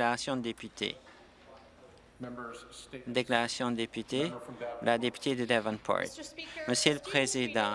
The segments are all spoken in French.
Déclaration de député. Déclaration de député. La députée de Devonport. Monsieur le Président,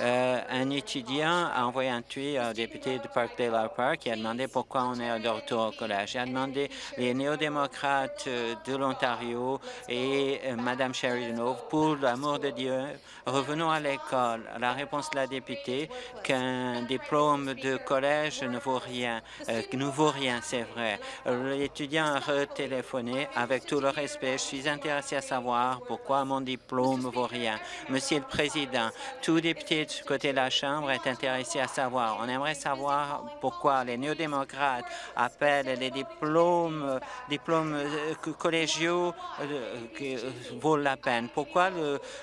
un étudiant a envoyé un tweet au député de Parkdale Park qui a demandé pourquoi on est de retour au collège. Il a demandé les néo-démocrates euh, de l'Ontario et Mme Sheridan pour l'amour de Dieu, revenons à l'école. La réponse de la députée qu'un diplôme de collège ne vaut rien, ne vaut rien, c'est vrai. L'étudiant a retéléphoné. Avec tout le respect, je suis intéressé à savoir pourquoi mon diplôme vaut rien. Monsieur le Président, tout député du côté de la Chambre est intéressé à savoir. On aimerait savoir pourquoi les néo-démocrates appellent les diplômes, diplômes euh, collégiaux euh, qui euh, vaut la peine. Pourquoi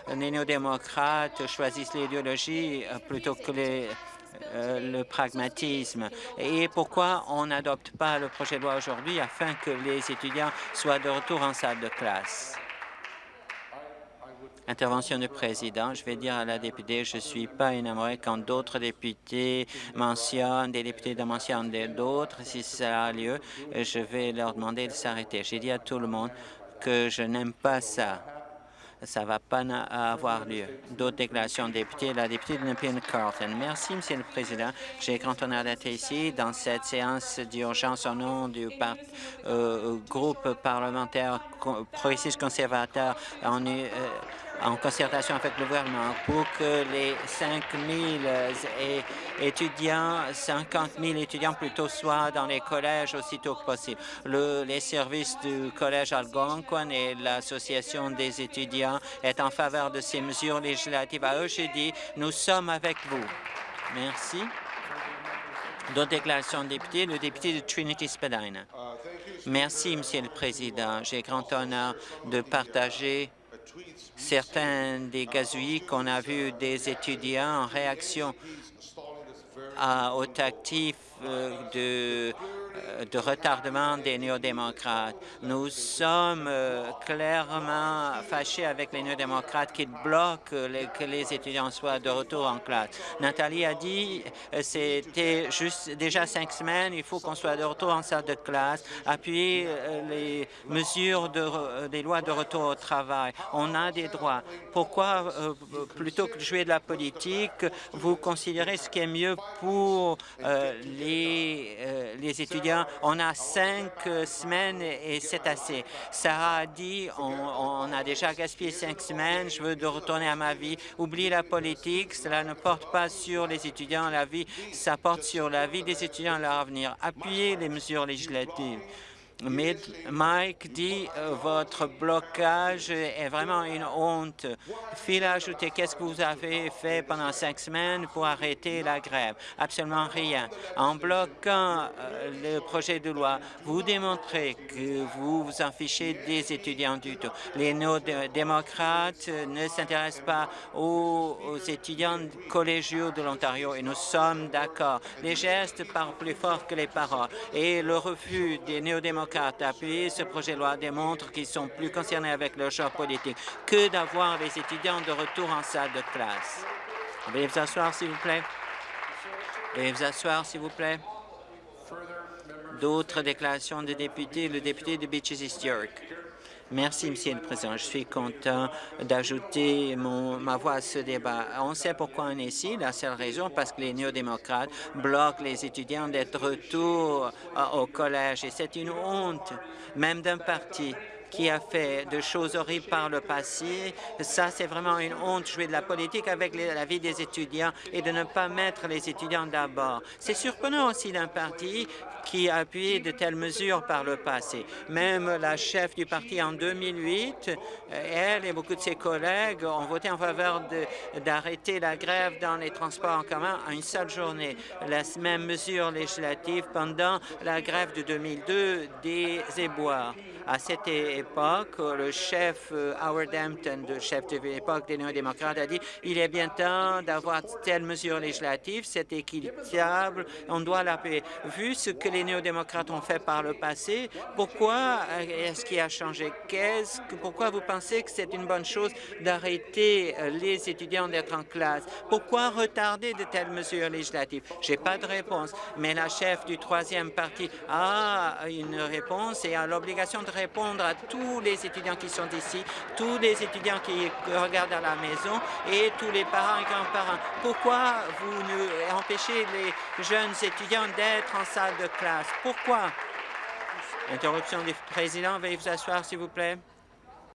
les néo-démocrates choisissent l'idéologie plutôt que le pragmatisme? Et pourquoi on n'adopte pas le projet de loi aujourd'hui afin que les étudiants soient de retour en salle de classe? Intervention du président. Je vais dire à la députée, je ne suis pas énamoré quand d'autres députés mentionnent, des députés de mentionnent d'autres. Si ça a lieu, je vais leur demander de s'arrêter. J'ai dit à tout le monde que je n'aime pas ça. Ça ne va pas avoir lieu. D'autres déclarations de députés. La députée de Nepean Carlton. Merci, Monsieur le Président. J'ai grand honneur d'être ici dans cette séance d'urgence au nom du euh, groupe parlementaire progressiste conservateur euh, en concertation avec le gouvernement pour que les 5 000 étudiants, 50 000 étudiants plutôt, soient dans les collèges aussitôt que possible. les services du collège Algonquin et l'association des étudiants est en faveur de ces mesures législatives. À eux, j'ai dit, nous sommes avec vous. Merci. D'autres déclarations de députés, le député de Trinity-Spadina. Merci, Monsieur le Président. J'ai grand honneur de partager certains des gazouilles qu'on a vus des étudiants en réaction au tactif euh, de de retardement des néo-démocrates. Nous sommes euh, clairement fâchés avec les néo-démocrates qui bloquent que les étudiants soient de retour en classe. Nathalie a dit euh, c'était juste déjà cinq semaines, il faut qu'on soit de retour en salle de classe, appuyer les mesures de, des lois de retour au travail. On a des droits. Pourquoi, plutôt que de jouer de la politique, vous considérez ce qui est mieux pour les, les étudiants on a cinq semaines et c'est assez. Sarah a dit, on, a déjà gaspillé cinq semaines, je veux de retourner à ma vie. Oubliez la politique, cela ne porte pas sur les étudiants, la vie, ça porte sur la vie des étudiants et leur avenir. Appuyez les mesures législatives. Mike dit euh, votre blocage est vraiment une honte. Phil a ajouté qu'est-ce que vous avez fait pendant cinq semaines pour arrêter la grève? Absolument rien. En bloquant euh, le projet de loi, vous démontrez que vous vous en fichez des étudiants du tout. Les néo-démocrates ne s'intéressent pas aux, aux étudiants collégiaux de l'Ontario et nous sommes d'accord. Les gestes parlent plus fort que les paroles et le refus des néo-démocrates d'appuyer ce projet de loi démontre qu'ils sont plus concernés avec leur choix politique que d'avoir les étudiants de retour en salle de classe. Veuillez vous asseoir, s'il vous plaît. Veuillez vous asseoir, s'il vous plaît. D'autres déclarations de députés. Le député de Beaches East York. Merci, Monsieur le Président. Je suis content d'ajouter ma voix à ce débat. On sait pourquoi on est ici. La seule raison, parce que les néo-démocrates bloquent les étudiants d'être retour euh, au collège. Et c'est une honte, même d'un parti qui a fait de choses horribles par le passé. Ça, c'est vraiment une honte, jouer de la politique avec la vie des étudiants et de ne pas mettre les étudiants d'abord. C'est surprenant aussi d'un parti qui a appuyé de telles mesures par le passé. Même la chef du parti en 2008, elle et beaucoup de ses collègues ont voté en faveur d'arrêter la grève dans les transports en commun à une seule journée. La même mesure législative pendant la grève de 2002 des éboueurs. À cette l'époque, le chef euh, Howard Hampton, le chef de l'époque des néo-démocrates, a dit il est bien temps d'avoir telle mesure législative, c'est équitable, on doit l'appeler. Vu ce que les néo-démocrates ont fait par le passé, pourquoi est-ce qui a changé? pourquoi vous pensez que c'est une bonne chose d'arrêter euh, les étudiants d'être en classe? Pourquoi retarder de telles mesures législatives? J'ai pas de réponse, mais la chef du troisième parti a une réponse et a l'obligation de répondre à tous les étudiants qui sont ici, tous les étudiants qui regardent à la maison et tous les parents et grands-parents. Pourquoi vous empêchez les jeunes étudiants d'être en salle de classe? Pourquoi? Interruption du président. Veuillez vous asseoir, s'il vous plaît.